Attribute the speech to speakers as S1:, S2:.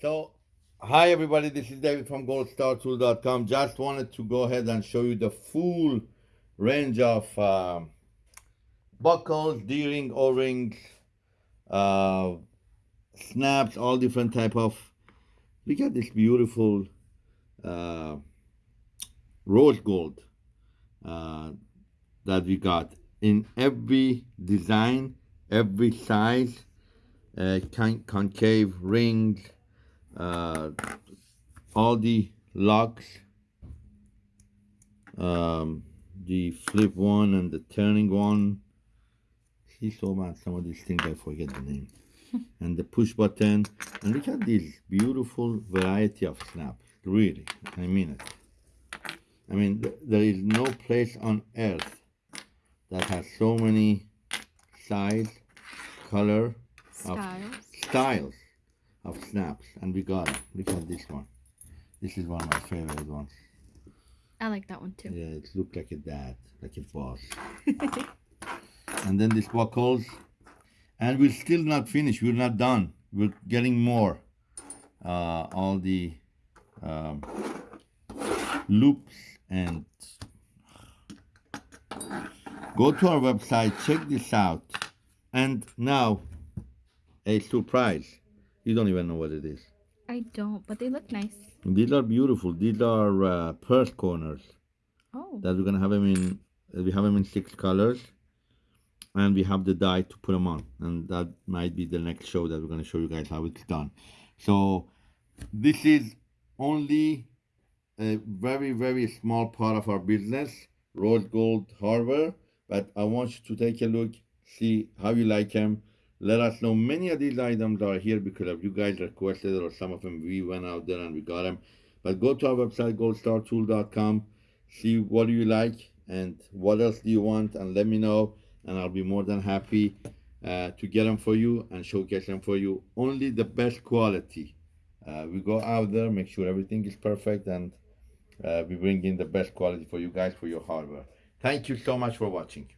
S1: So, hi everybody, this is David from goldstartool.com. Just wanted to go ahead and show you the full range of uh, buckles, D-ring, O-rings, uh, snaps, all different type of. Look at this beautiful uh, rose gold uh, that we got in every design, every size, uh, con concave rings, uh, all the locks, um, the flip one and the turning one. See so bad some of these things I forget the name. and the push button and look at this beautiful variety of snaps really I mean it I mean th there is no place on earth that has so many size color
S2: Styles.
S1: of styles of snaps and we got it. Look at this one. This is one of my favorite ones.
S2: I like that one too.
S1: yeah it looks like a dad like a boss. And then this buckles. And we're still not finished. We're not done. We're getting more uh, all the um, loops and go to our website check this out. And now a surprise you don't even know what it is
S2: I don't, but they look nice.
S1: these are beautiful these are uh, purse corners
S2: Oh.
S1: that we're gonna have them in we have them in six colors and we have the die to put them on and that might be the next show that we're going to show you guys how it's done so this is only a very very small part of our business rose gold Harbor. but i want you to take a look see how you like them let us know many of these items are here because of you guys requested or some of them we went out there and we got them but go to our website goldstartool.com see what do you like and what else do you want and let me know and I'll be more than happy uh, to get them for you and showcase them for you. Only the best quality. Uh, we go out there, make sure everything is perfect, and uh, we bring in the best quality for you guys for your hardware. Thank you so much for watching.